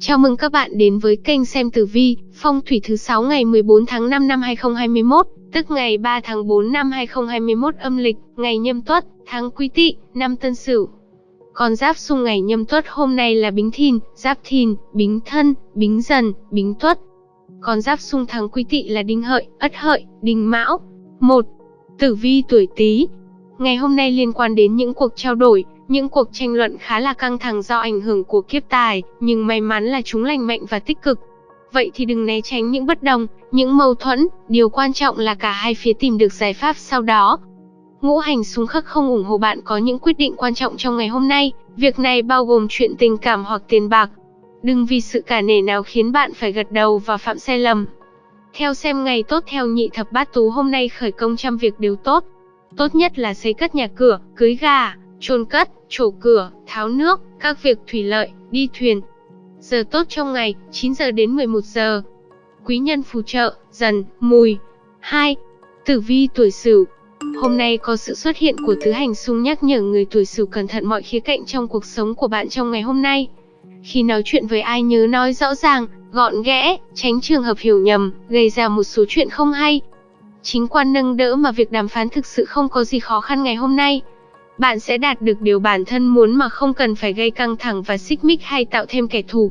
Chào mừng các bạn đến với kênh xem tử vi, phong thủy thứ 6 ngày 14 tháng 5 năm 2021, tức ngày 3 tháng 4 năm 2021 âm lịch, ngày nhâm tuất, tháng quý tỵ, năm tân sửu. Con giáp xung ngày nhâm tuất hôm nay là bính thìn, giáp thìn, bính thân, bính dần, bính tuất. Con giáp xung tháng quý tỵ là đinh hợi, ất hợi, đinh mão. 1. Tử vi tuổi Tý. Ngày hôm nay liên quan đến những cuộc trao đổi, những cuộc tranh luận khá là căng thẳng do ảnh hưởng của kiếp tài, nhưng may mắn là chúng lành mạnh và tích cực. Vậy thì đừng né tránh những bất đồng, những mâu thuẫn, điều quan trọng là cả hai phía tìm được giải pháp sau đó. Ngũ hành xung khắc không ủng hộ bạn có những quyết định quan trọng trong ngày hôm nay, việc này bao gồm chuyện tình cảm hoặc tiền bạc. Đừng vì sự cả nể nào khiến bạn phải gật đầu và phạm sai lầm. Theo xem ngày tốt theo nhị thập bát tú hôm nay khởi công trăm việc đều tốt. Tốt nhất là xây cất nhà cửa, cưới gà, chôn cất, trổ cửa, tháo nước, các việc thủy lợi, đi thuyền. Giờ tốt trong ngày, 9 giờ đến 11 giờ. Quý nhân phù trợ, dần, mùi. 2. Tử vi tuổi Sửu. Hôm nay có sự xuất hiện của tứ hành xung nhắc nhở người tuổi Sửu cẩn thận mọi khía cạnh trong cuộc sống của bạn trong ngày hôm nay. Khi nói chuyện với ai nhớ nói rõ ràng, gọn ghẽ, tránh trường hợp hiểu nhầm, gây ra một số chuyện không hay. Chính quan nâng đỡ mà việc đàm phán thực sự không có gì khó khăn ngày hôm nay bạn sẽ đạt được điều bản thân muốn mà không cần phải gây căng thẳng và xích mích hay tạo thêm kẻ thù.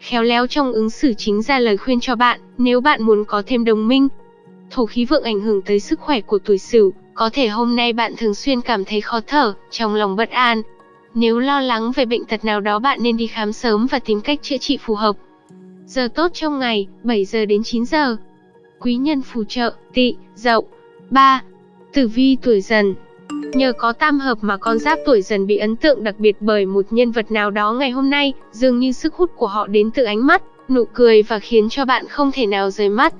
Khéo léo trong ứng xử chính ra lời khuyên cho bạn, nếu bạn muốn có thêm đồng minh. Thổ khí vượng ảnh hưởng tới sức khỏe của tuổi Sửu, có thể hôm nay bạn thường xuyên cảm thấy khó thở, trong lòng bất an. Nếu lo lắng về bệnh tật nào đó bạn nên đi khám sớm và tìm cách chữa trị phù hợp. Giờ tốt trong ngày, 7 giờ đến 9 giờ. Quý nhân phù trợ, Tị, dậu. 3. Tử vi tuổi dần, Nhờ có tam hợp mà con giáp tuổi dần bị ấn tượng đặc biệt bởi một nhân vật nào đó ngày hôm nay, dường như sức hút của họ đến từ ánh mắt, nụ cười và khiến cho bạn không thể nào rời mắt.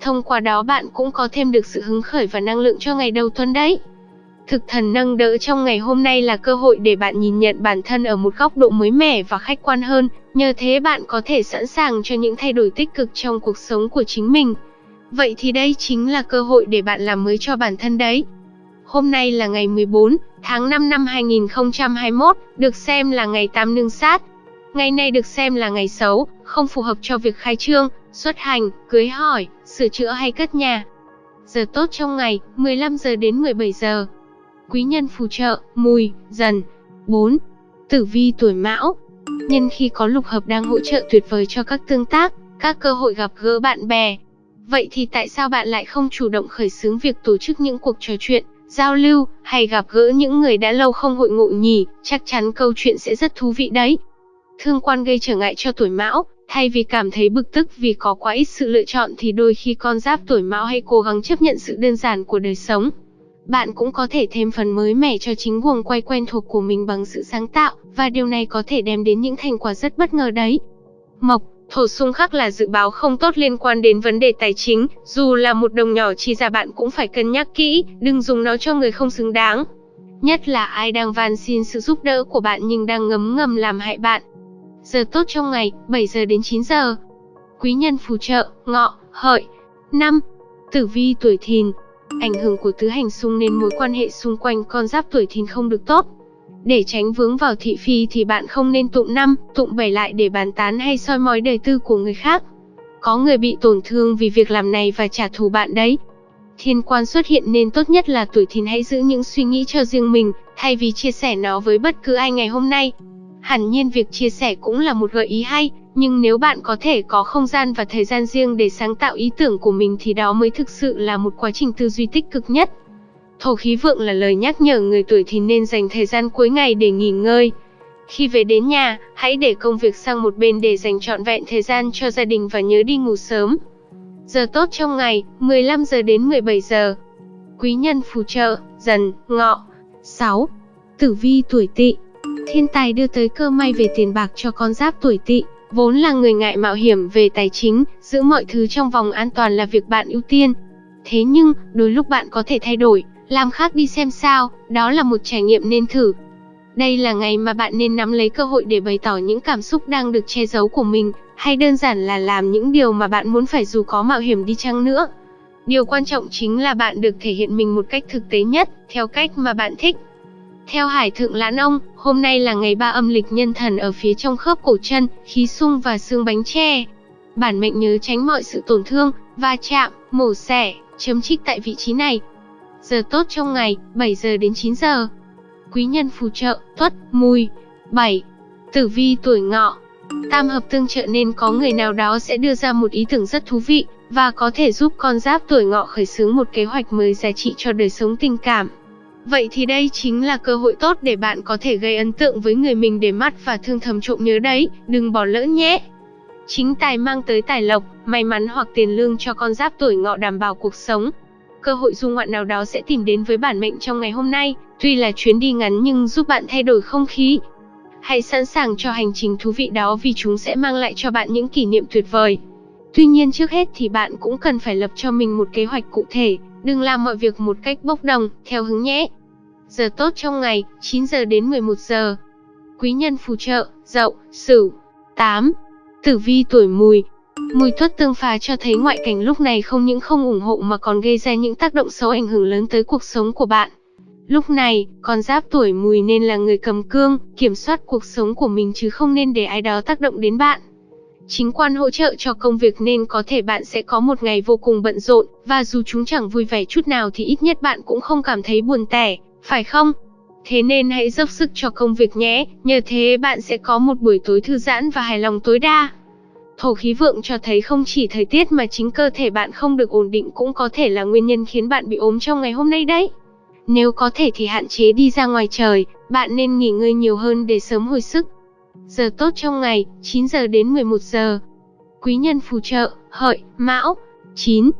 Thông qua đó bạn cũng có thêm được sự hứng khởi và năng lượng cho ngày đầu tuần đấy. Thực thần nâng đỡ trong ngày hôm nay là cơ hội để bạn nhìn nhận bản thân ở một góc độ mới mẻ và khách quan hơn, nhờ thế bạn có thể sẵn sàng cho những thay đổi tích cực trong cuộc sống của chính mình. Vậy thì đây chính là cơ hội để bạn làm mới cho bản thân đấy. Hôm nay là ngày 14 tháng 5 năm 2021, được xem là ngày tam nương sát. Ngày này được xem là ngày xấu, không phù hợp cho việc khai trương, xuất hành, cưới hỏi, sửa chữa hay cất nhà. Giờ tốt trong ngày, 15 giờ đến 17 giờ. Quý nhân phù trợ, mùi, dần. 4. Tử vi tuổi mão. Nhân khi có lục hợp đang hỗ trợ tuyệt vời cho các tương tác, các cơ hội gặp gỡ bạn bè. Vậy thì tại sao bạn lại không chủ động khởi xướng việc tổ chức những cuộc trò chuyện, giao lưu, hay gặp gỡ những người đã lâu không hội ngộ nhỉ, chắc chắn câu chuyện sẽ rất thú vị đấy. Thương quan gây trở ngại cho tuổi mão, thay vì cảm thấy bực tức vì có quá ít sự lựa chọn thì đôi khi con giáp tuổi mão hay cố gắng chấp nhận sự đơn giản của đời sống. Bạn cũng có thể thêm phần mới mẻ cho chính guồng quay quen thuộc của mình bằng sự sáng tạo, và điều này có thể đem đến những thành quả rất bất ngờ đấy. Mộc Thổ xung khắc là dự báo không tốt liên quan đến vấn đề tài chính, dù là một đồng nhỏ chi ra bạn cũng phải cân nhắc kỹ, đừng dùng nó cho người không xứng đáng. Nhất là ai đang van xin sự giúp đỡ của bạn nhưng đang ngấm ngầm làm hại bạn. Giờ tốt trong ngày, 7 giờ đến 9 giờ. Quý nhân phù trợ, ngọ, hợi. 5. Tử vi tuổi thìn. Ảnh hưởng của tứ hành xung nên mối quan hệ xung quanh con giáp tuổi thìn không được tốt. Để tránh vướng vào thị phi thì bạn không nên tụng năm, tụng bảy lại để bàn tán hay soi mói đời tư của người khác. Có người bị tổn thương vì việc làm này và trả thù bạn đấy. Thiên quan xuất hiện nên tốt nhất là tuổi thìn hãy giữ những suy nghĩ cho riêng mình, thay vì chia sẻ nó với bất cứ ai ngày hôm nay. Hẳn nhiên việc chia sẻ cũng là một gợi ý hay, nhưng nếu bạn có thể có không gian và thời gian riêng để sáng tạo ý tưởng của mình thì đó mới thực sự là một quá trình tư duy tích cực nhất. Thổ khí vượng là lời nhắc nhở người tuổi thì nên dành thời gian cuối ngày để nghỉ ngơi. Khi về đến nhà, hãy để công việc sang một bên để dành trọn vẹn thời gian cho gia đình và nhớ đi ngủ sớm. Giờ tốt trong ngày, 15 giờ đến 17 giờ. Quý nhân phù trợ, dần, ngọ. 6. Tử vi tuổi tỵ. Thiên tài đưa tới cơ may về tiền bạc cho con giáp tuổi tỵ. Vốn là người ngại mạo hiểm về tài chính, giữ mọi thứ trong vòng an toàn là việc bạn ưu tiên. Thế nhưng, đôi lúc bạn có thể thay đổi, làm khác đi xem sao, đó là một trải nghiệm nên thử. Đây là ngày mà bạn nên nắm lấy cơ hội để bày tỏ những cảm xúc đang được che giấu của mình, hay đơn giản là làm những điều mà bạn muốn phải dù có mạo hiểm đi chăng nữa. Điều quan trọng chính là bạn được thể hiện mình một cách thực tế nhất, theo cách mà bạn thích. Theo Hải Thượng Lãn Ông, hôm nay là ngày ba âm lịch nhân thần ở phía trong khớp cổ chân, khí sung và xương bánh tre. Bản mệnh nhớ tránh mọi sự tổn thương, va chạm, mổ xẻ, chấm trích tại vị trí này. Giờ tốt trong ngày, 7 giờ đến 9 giờ. Quý nhân phù trợ, tuất, mùi. 7. Tử vi tuổi ngọ. Tam hợp tương trợ nên có người nào đó sẽ đưa ra một ý tưởng rất thú vị, và có thể giúp con giáp tuổi ngọ khởi xướng một kế hoạch mới giá trị cho đời sống tình cảm. Vậy thì đây chính là cơ hội tốt để bạn có thể gây ấn tượng với người mình để mắt và thương thầm trộm nhớ đấy, đừng bỏ lỡ nhé. Chính tài mang tới tài lộc, may mắn hoặc tiền lương cho con giáp tuổi ngọ đảm bảo cuộc sống. Cơ hội du ngoạn nào đó sẽ tìm đến với bản mệnh trong ngày hôm nay, tuy là chuyến đi ngắn nhưng giúp bạn thay đổi không khí. Hãy sẵn sàng cho hành trình thú vị đó vì chúng sẽ mang lại cho bạn những kỷ niệm tuyệt vời. Tuy nhiên trước hết thì bạn cũng cần phải lập cho mình một kế hoạch cụ thể, đừng làm mọi việc một cách bốc đồng, theo hứng nhé. Giờ tốt trong ngày, 9 giờ đến 11 giờ. Quý nhân phù trợ, dậu, sửu. 8. Tử vi tuổi mùi. Mùi tuất tương phá cho thấy ngoại cảnh lúc này không những không ủng hộ mà còn gây ra những tác động xấu ảnh hưởng lớn tới cuộc sống của bạn. Lúc này, con giáp tuổi mùi nên là người cầm cương, kiểm soát cuộc sống của mình chứ không nên để ai đó tác động đến bạn. Chính quan hỗ trợ cho công việc nên có thể bạn sẽ có một ngày vô cùng bận rộn, và dù chúng chẳng vui vẻ chút nào thì ít nhất bạn cũng không cảm thấy buồn tẻ, phải không? Thế nên hãy dốc sức cho công việc nhé, nhờ thế bạn sẽ có một buổi tối thư giãn và hài lòng tối đa. Thổ khí vượng cho thấy không chỉ thời tiết mà chính cơ thể bạn không được ổn định cũng có thể là nguyên nhân khiến bạn bị ốm trong ngày hôm nay đấy. Nếu có thể thì hạn chế đi ra ngoài trời, bạn nên nghỉ ngơi nhiều hơn để sớm hồi sức. Giờ tốt trong ngày, 9 giờ đến 11 giờ. Quý nhân phù trợ, hợi, mão. 9.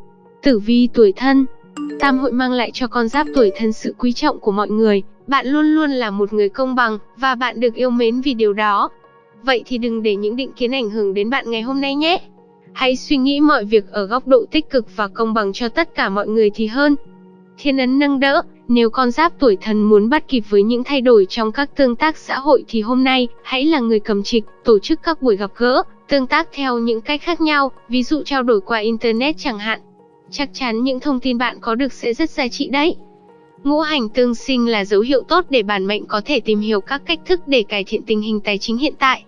Tử vi tuổi thân. Tam hội mang lại cho con giáp tuổi thân sự quý trọng của mọi người. Bạn luôn luôn là một người công bằng, và bạn được yêu mến vì điều đó. Vậy thì đừng để những định kiến ảnh hưởng đến bạn ngày hôm nay nhé. Hãy suy nghĩ mọi việc ở góc độ tích cực và công bằng cho tất cả mọi người thì hơn. Thiên ấn nâng đỡ, nếu con giáp tuổi thần muốn bắt kịp với những thay đổi trong các tương tác xã hội thì hôm nay, hãy là người cầm trịch, tổ chức các buổi gặp gỡ, tương tác theo những cách khác nhau, ví dụ trao đổi qua Internet chẳng hạn. Chắc chắn những thông tin bạn có được sẽ rất giá trị đấy. Ngũ hành tương sinh là dấu hiệu tốt để bản mệnh có thể tìm hiểu các cách thức để cải thiện tình hình tài chính hiện tại.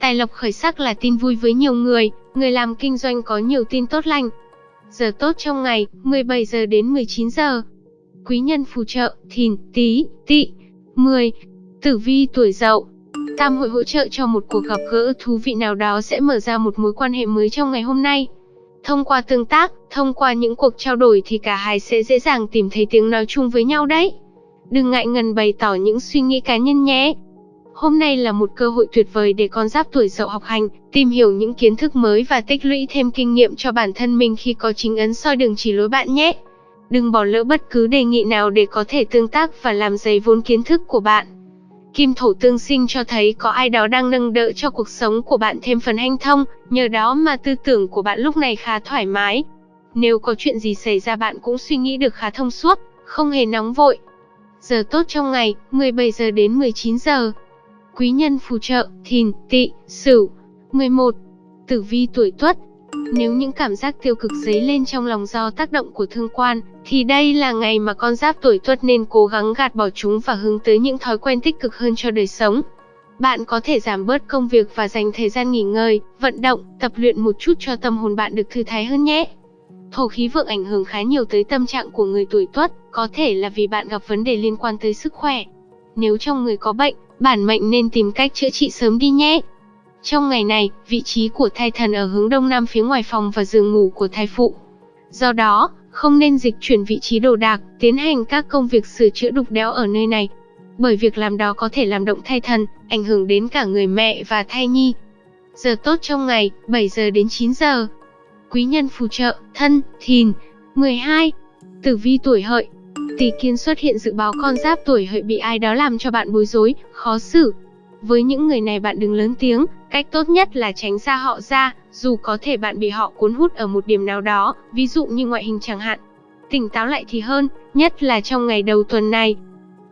Tài lộc khởi sắc là tin vui với nhiều người, người làm kinh doanh có nhiều tin tốt lành. Giờ tốt trong ngày, 17 giờ đến 19 giờ. Quý nhân phù trợ, thìn, tí, tỵ. 10. Tử vi tuổi dậu. Tam hội hỗ trợ cho một cuộc gặp gỡ thú vị nào đó sẽ mở ra một mối quan hệ mới trong ngày hôm nay. Thông qua tương tác, thông qua những cuộc trao đổi thì cả hai sẽ dễ dàng tìm thấy tiếng nói chung với nhau đấy. Đừng ngại ngần bày tỏ những suy nghĩ cá nhân nhé. Hôm nay là một cơ hội tuyệt vời để con giáp tuổi dậu học hành, tìm hiểu những kiến thức mới và tích lũy thêm kinh nghiệm cho bản thân mình khi có chính ấn soi đường chỉ lối bạn nhé. Đừng bỏ lỡ bất cứ đề nghị nào để có thể tương tác và làm dày vốn kiến thức của bạn. Kim thổ tương sinh cho thấy có ai đó đang nâng đỡ cho cuộc sống của bạn thêm phần hanh thông, nhờ đó mà tư tưởng của bạn lúc này khá thoải mái. Nếu có chuyện gì xảy ra bạn cũng suy nghĩ được khá thông suốt, không hề nóng vội. Giờ tốt trong ngày, 17 giờ đến 19 giờ. Quý nhân phù trợ, thìn, tỵ, sửu. 11. Tử vi tuổi tuất, nếu những cảm giác tiêu cực dấy lên trong lòng do tác động của thương quan, thì đây là ngày mà con giáp tuổi tuất nên cố gắng gạt bỏ chúng và hướng tới những thói quen tích cực hơn cho đời sống. Bạn có thể giảm bớt công việc và dành thời gian nghỉ ngơi, vận động, tập luyện một chút cho tâm hồn bạn được thư thái hơn nhé. Thổ khí vượng ảnh hưởng khá nhiều tới tâm trạng của người tuổi tuất, có thể là vì bạn gặp vấn đề liên quan tới sức khỏe. Nếu trong người có bệnh, bản mệnh nên tìm cách chữa trị sớm đi nhé. Trong ngày này, vị trí của thai thần ở hướng đông nam phía ngoài phòng và giường ngủ của thai phụ. Do đó, không nên dịch chuyển vị trí đồ đạc, tiến hành các công việc sửa chữa đục đẽo ở nơi này. Bởi việc làm đó có thể làm động thai thần, ảnh hưởng đến cả người mẹ và thai nhi. Giờ tốt trong ngày, 7 giờ đến 9 giờ. Quý nhân phù trợ, thân, thìn. 12. Tử vi tuổi hợi. Tỷ kiên xuất hiện dự báo con giáp tuổi hợi bị ai đó làm cho bạn bối rối, khó xử, với những người này bạn đừng lớn tiếng, cách tốt nhất là tránh xa họ ra, dù có thể bạn bị họ cuốn hút ở một điểm nào đó, ví dụ như ngoại hình chẳng hạn. Tỉnh táo lại thì hơn, nhất là trong ngày đầu tuần này.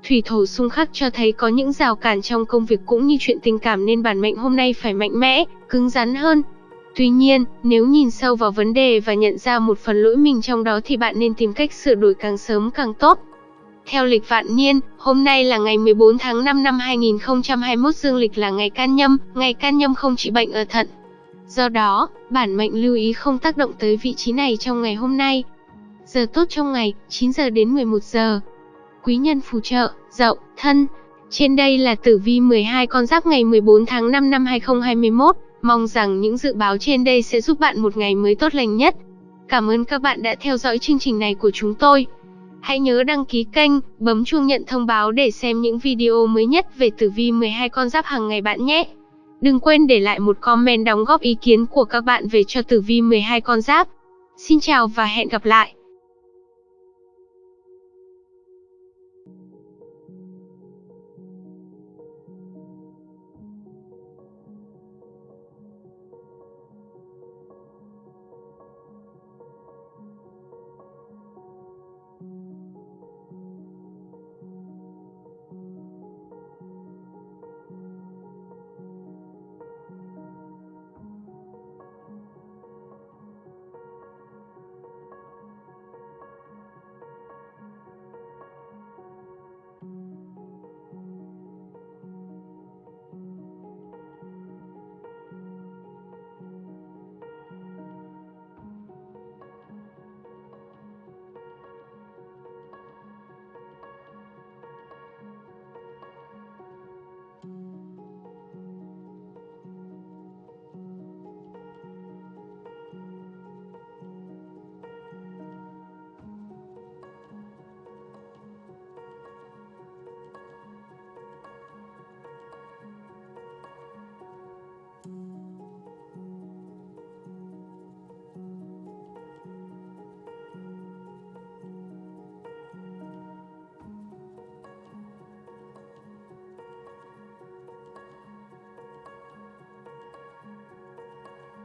Thủy thổ xung khắc cho thấy có những rào cản trong công việc cũng như chuyện tình cảm nên bản mệnh hôm nay phải mạnh mẽ, cứng rắn hơn. Tuy nhiên, nếu nhìn sâu vào vấn đề và nhận ra một phần lỗi mình trong đó thì bạn nên tìm cách sửa đổi càng sớm càng tốt. Theo lịch vạn niên, hôm nay là ngày 14 tháng 5 năm 2021 dương lịch là ngày can nhâm, ngày can nhâm không trị bệnh ở thận. Do đó, bản mệnh lưu ý không tác động tới vị trí này trong ngày hôm nay. Giờ tốt trong ngày, 9 giờ đến 11 giờ. Quý nhân phù trợ, dậu, thân. Trên đây là tử vi 12 con giáp ngày 14 tháng 5 năm 2021. Mong rằng những dự báo trên đây sẽ giúp bạn một ngày mới tốt lành nhất. Cảm ơn các bạn đã theo dõi chương trình này của chúng tôi. Hãy nhớ đăng ký kênh, bấm chuông nhận thông báo để xem những video mới nhất về tử vi 12 con giáp hàng ngày bạn nhé. Đừng quên để lại một comment đóng góp ý kiến của các bạn về cho tử vi 12 con giáp. Xin chào và hẹn gặp lại.